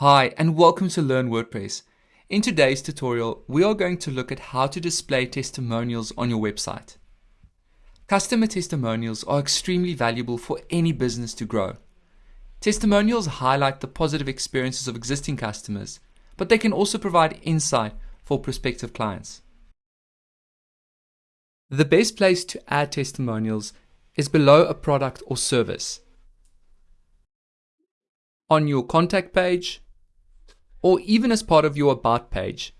Hi and welcome to Learn WordPress. In today's tutorial, we are going to look at how to display testimonials on your website. Customer testimonials are extremely valuable for any business to grow. Testimonials highlight the positive experiences of existing customers, but they can also provide insight for prospective clients. The best place to add testimonials is below a product or service. On your contact page, or even as part of your About page.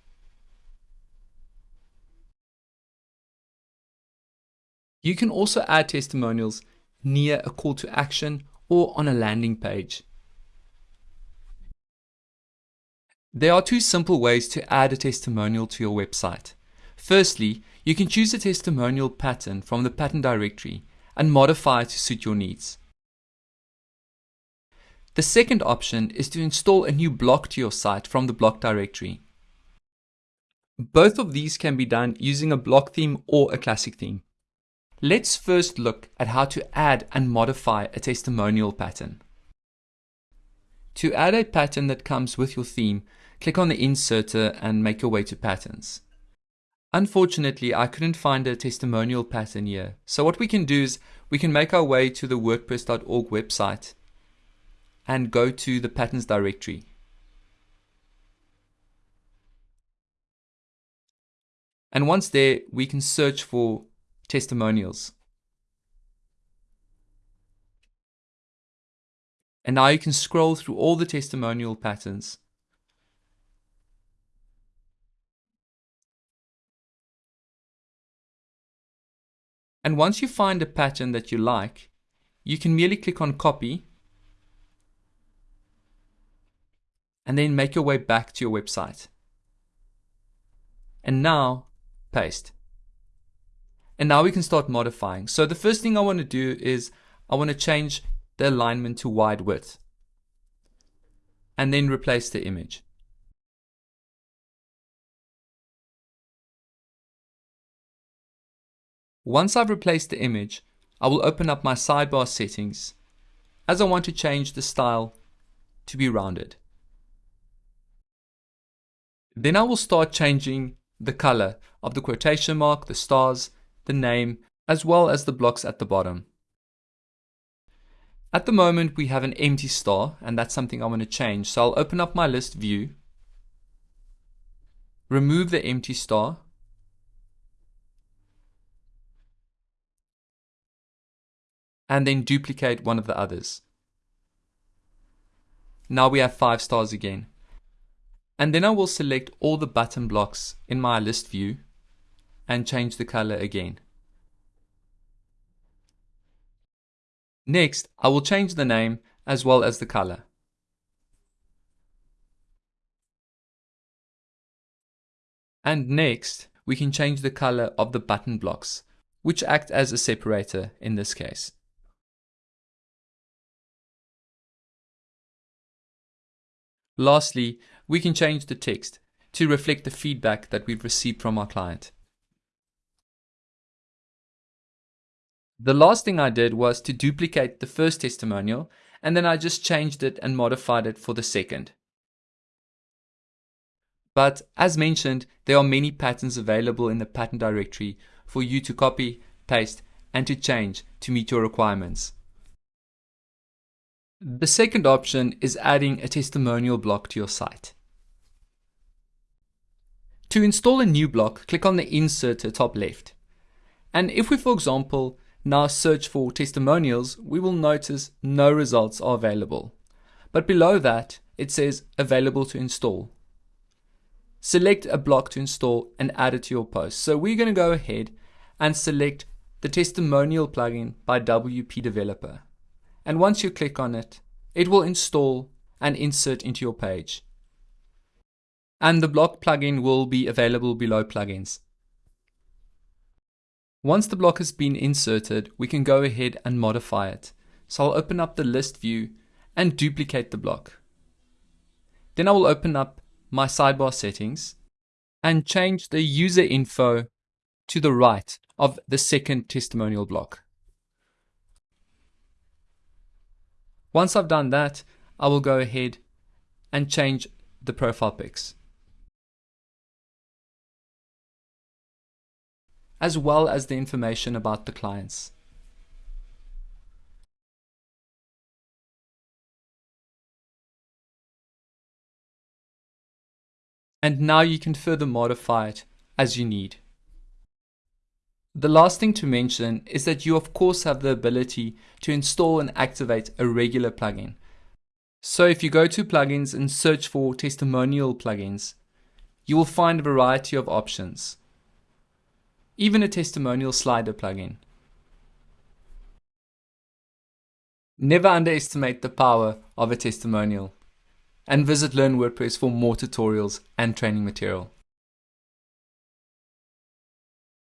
You can also add testimonials near a call to action or on a landing page. There are two simple ways to add a testimonial to your website. Firstly, you can choose a testimonial pattern from the pattern directory and modify it to suit your needs. The second option is to install a new block to your site from the block directory. Both of these can be done using a block theme or a classic theme. Let's first look at how to add and modify a testimonial pattern. To add a pattern that comes with your theme, click on the inserter and make your way to patterns. Unfortunately, I couldn't find a testimonial pattern here. So what we can do is we can make our way to the wordpress.org website and go to the patterns directory. And once there, we can search for testimonials. And now you can scroll through all the testimonial patterns. And once you find a pattern that you like, you can merely click on copy and then make your way back to your website. And now paste. And now we can start modifying. So the first thing I want to do is I want to change the alignment to wide width and then replace the image. Once I've replaced the image, I will open up my sidebar settings as I want to change the style to be rounded. Then I will start changing the color of the quotation mark, the stars, the name, as well as the blocks at the bottom. At the moment we have an empty star and that's something I want to change. So I'll open up my list view, remove the empty star, and then duplicate one of the others. Now we have five stars again. And then I will select all the button blocks in my list view and change the color again. Next, I will change the name as well as the color. And next, we can change the color of the button blocks, which act as a separator in this case. Lastly, we can change the text to reflect the feedback that we've received from our client. The last thing I did was to duplicate the first testimonial and then I just changed it and modified it for the second. But as mentioned, there are many patterns available in the pattern directory for you to copy, paste, and to change to meet your requirements. The second option is adding a testimonial block to your site. To install a new block, click on the insert inserter top left. And if we, for example, now search for testimonials, we will notice no results are available. But below that, it says available to install. Select a block to install and add it to your post. So we're going to go ahead and select the testimonial plugin by WP Developer. And once you click on it, it will install and insert into your page and the block plugin will be available below plugins. Once the block has been inserted, we can go ahead and modify it. So I'll open up the list view and duplicate the block. Then I will open up my sidebar settings and change the user info to the right of the second testimonial block. Once I've done that, I will go ahead and change the profile pics. as well as the information about the clients. And now you can further modify it as you need. The last thing to mention is that you of course have the ability to install and activate a regular plugin. So if you go to plugins and search for testimonial plugins, you will find a variety of options. Even a testimonial slider plugin. Never underestimate the power of a testimonial. And visit Learn WordPress for more tutorials and training material.